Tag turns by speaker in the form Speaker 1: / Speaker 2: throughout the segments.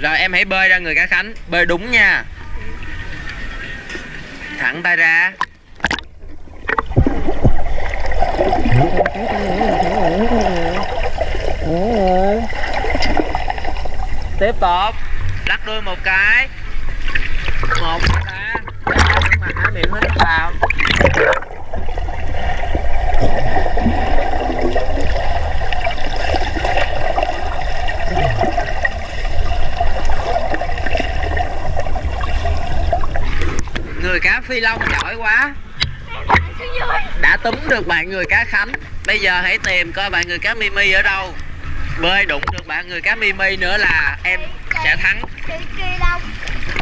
Speaker 1: Rồi em hãy bơi ra người cá Khánh Bơi đúng nha Thẳng tay ra Tiếp tục Lắc đuôi một cái Một ta Mà há miệng Người cá phi long giỏi quá. Đã túm được bạn người cá Khánh. Bây giờ hãy tìm coi bạn người cá Mimi ở đâu. Bơi đụng được bạn người cá Mimi nữa là em sẽ thắng.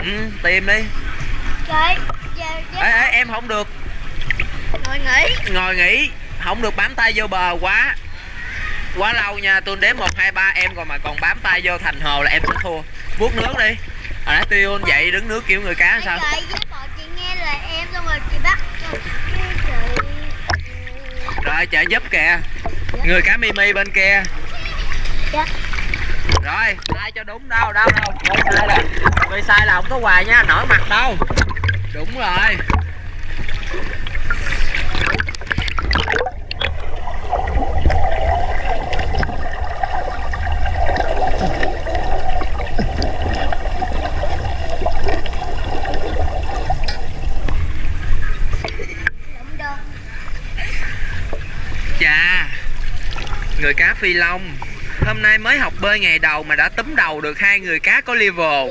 Speaker 1: Ừ, Tìm đi. Ê, ê, Em không được.
Speaker 2: Ngồi nghỉ.
Speaker 1: ngồi nghỉ. Không được bám tay vô bờ quá. Quá lâu nha Tôi đếm 1, 2, 3 Em còn mà còn bám tay vô thành hồ là em sẽ thua. Vuốt nước đi. Hồi nãy tiêu dậy đứng nước kiểu người cá sao
Speaker 2: Chị với bọn chị nghe lời em xong rồi chị bắt.
Speaker 1: Rồi trợ giúp kìa Người cá Mimi bên kia
Speaker 2: Dạ.
Speaker 1: Rồi sai cho đúng đâu đâu đâu sai là Người sai là không có quà nha Nổi mặt đâu Đúng rồi Chà, Người cá phi long. Hôm nay mới học bơi ngày đầu mà đã túm đầu được hai người cá có level.